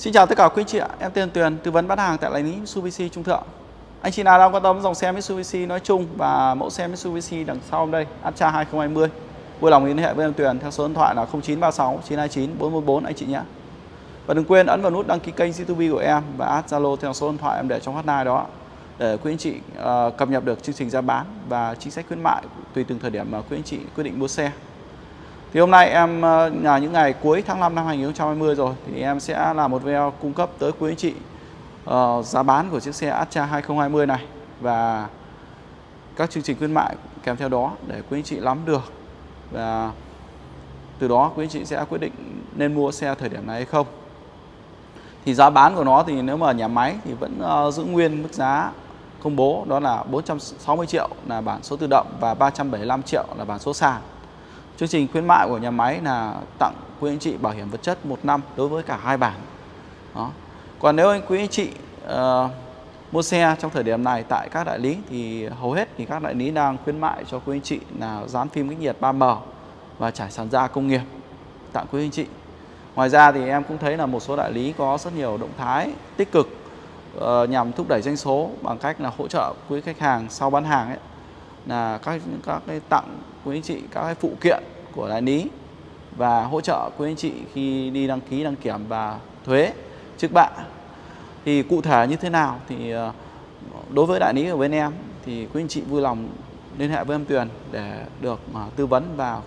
Xin chào tất cả quý anh chị ạ, em tên Tuyền, tư vấn bán hàng tại đại lý Mitsubishi Trung Thượng. Anh chị nào đang quan tâm dòng xe Mitsubishi nói chung và mẫu xe Mitsubishi đằng sau đây, Atra 2020, vui lòng liên hệ với em Tuyền theo số điện thoại là 0936 929 414 anh chị nhé. Và đừng quên ấn vào nút đăng ký kênh YouTube của em và add Zalo theo số điện thoại em để trong hotline đó để quý anh chị uh, cập nhật được chương trình giá bán và chính sách khuyến mại tùy từng thời điểm mà quý anh chị quyết định mua xe. Thì hôm nay em ờ, là những ngày cuối tháng 5 năm 2020 rồi thì em sẽ làm một video cung cấp tới quý anh chị uh, giá bán của chiếc xe Astra 2020 này và các chương trình khuyến mại kèm theo đó để quý anh chị nắm được và từ đó quý anh chị sẽ quyết định nên mua xe thời điểm này hay không. Thì giá bán của nó thì nếu mà nhà máy thì vẫn uh, giữ nguyên mức giá công bố đó là 460 triệu là bản số tự động và 375 triệu là bản số sàn. Chương trình khuyến mại của nhà máy là tặng quý anh chị bảo hiểm vật chất một năm đối với cả hai bản. Đó. Còn nếu anh quý anh chị uh, mua xe trong thời điểm này tại các đại lý thì hầu hết thì các đại lý đang khuyến mại cho quý anh chị là dán phim cách nhiệt 3M và trải sàn da công nghiệp tặng quý anh chị. Ngoài ra thì em cũng thấy là một số đại lý có rất nhiều động thái tích cực uh, nhằm thúc đẩy doanh số bằng cách là hỗ trợ quý khách hàng sau bán hàng ấy là các các cái tặng quý anh chị các cái phụ kiện của đại lý và hỗ trợ quý anh chị khi đi đăng ký, đăng kiểm và thuế trước bạ. Thì cụ thể như thế nào thì ờ, đối với đại lý ở bên em thì quý anh chị vui lòng liên hệ với em Tuyền để được ờ, tư vấn và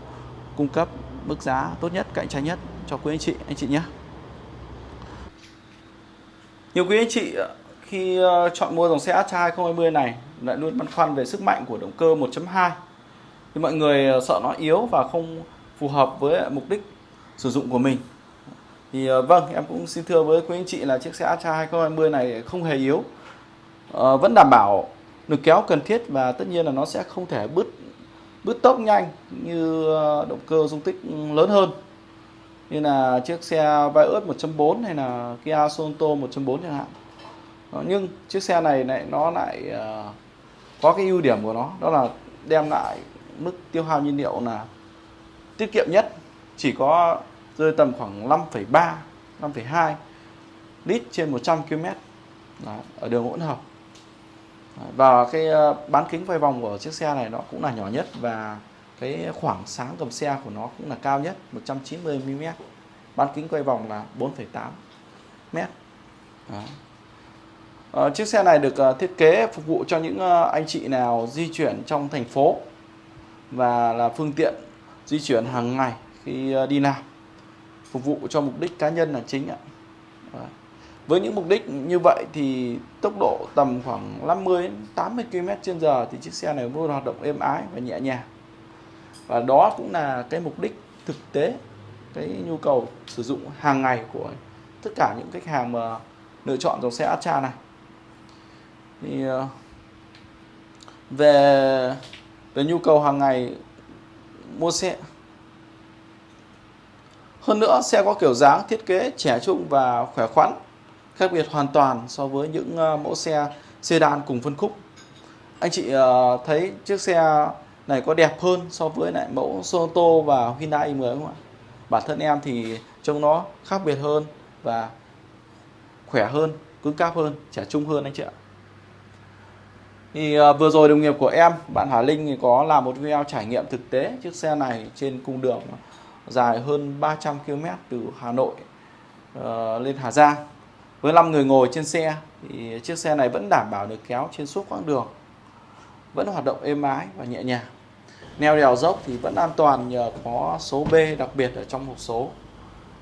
cung cấp mức giá tốt nhất, cạnh tranh nhất cho quý anh chị anh chị nhé. Nhiều quý anh chị ờ, khi chọn mua dòng xe Astra 2020 này lại luôn băn khoăn về sức mạnh của động cơ 1.2 thì mọi người ờ, sợ nó yếu và không phù hợp với mục đích sử dụng của mình. Thì ờ, vâng em cũng xin thưa với quý anh chị là chiếc xe Astra 2020 này không hề yếu. À, vẫn đảm bảo lực kéo cần thiết và tất nhiên là nó sẽ không thể bứt bứt tốc nhanh như động cơ dung tích lớn hơn. Như là chiếc xe Vios 1.4 hay là Kia Sorento 1.4 chẳng hạn. Nhưng chiếc xe này lại nó lại uh, có cái ưu điểm của nó đó là đem lại mức tiêu hao nhiên liệu là tiết kiệm nhất. Chỉ có rơi tầm khoảng 5,3 5,2 lít trên 100 km Đó, ở đường hỗn hợp. Và cái ờ, bán kính quay vòng của chiếc xe này nó cũng là nhỏ nhất và cái khoảng sáng cầm xe của nó cũng là cao nhất 190 mm bán kính quay vòng là 4,8 mét. Đó. Ờ, chiếc xe này được uh, thiết kế phục vụ cho những uh, anh chị nào di chuyển trong thành phố và là phương tiện di chuyển hàng ngày khi đi làm phục vụ cho mục đích cá nhân là chính ạ. Với những mục đích như vậy thì tốc độ tầm khoảng 50 80 km/h thì chiếc xe này luôn hoạt động êm ái và nhẹ nhàng. Và đó cũng là cái mục đích thực tế cái nhu cầu sử dụng hàng ngày của tất cả những khách hàng mà lựa chọn dòng xe Astra này thì ờ, về về nhu cầu hàng ngày, mua xe. Hơn nữa, xe có kiểu dáng thiết kế trẻ trung và khỏe khoắn, khác biệt hoàn toàn so với những ờ, mẫu xe sedan cùng phân khúc. Anh chị ờ, thấy chiếc xe này có đẹp hơn so với lại mẫu Sonata và Hyundai i10 không ạ? Bản thân em thì trông nó khác biệt hơn và khỏe hơn, cứng cáp hơn, trẻ trung hơn anh chị ạ thì uh, vừa rồi đồng nghiệp của em bạn Hà Linh thì có làm một video trải nghiệm thực tế chiếc xe này trên cung đường dài hơn 300 km từ Hà Nội uh, lên Hà Giang. Với 5 người ngồi trên xe thì chiếc xe này vẫn đảm bảo được kéo trên suốt quãng đường vẫn hoạt động êm ái và nhẹ nhàng. Neo đèo dốc thì vẫn an toàn nhờ có số B đặc biệt ở trong hộp số.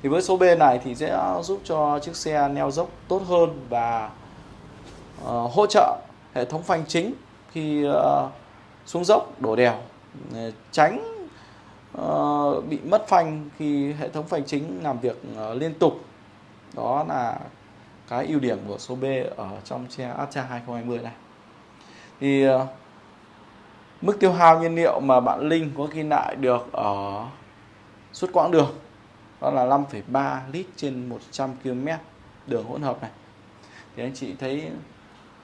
Thì với số B này thì sẽ giúp cho chiếc xe neo dốc tốt hơn và uh, hỗ trợ hệ thống phanh chính khi uh, xuống dốc đổ đèo ờ, tránh uh, bị mất phanh khi hệ thống phanh chính làm việc uh, liên tục. Đó là cái ưu điểm của số B ở trong xe Astra 2020 này. Thì uh, mức tiêu hao nhiên liệu mà bạn Linh có ghi lại được ở suốt quãng đường đó là 5,3 lít trên 100 km đường hỗn hợp này. Thì anh chị thấy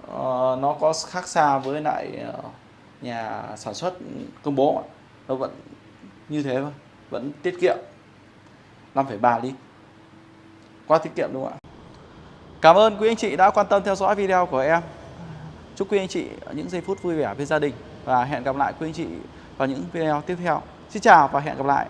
uh, nó có khác xa với lại uh, nhà sản xuất công bố nó vẫn như thế thôi vẫn tiết kiệm 5,3 lít quá tiết kiệm đúng không ạ Cảm ơn quý anh chị đã quan tâm theo dõi video của em. Chúc quý anh chị những giây phút vui vẻ với gia đình và hẹn gặp lại quý anh chị vào những video tiếp theo. Xin chào và hẹn gặp lại.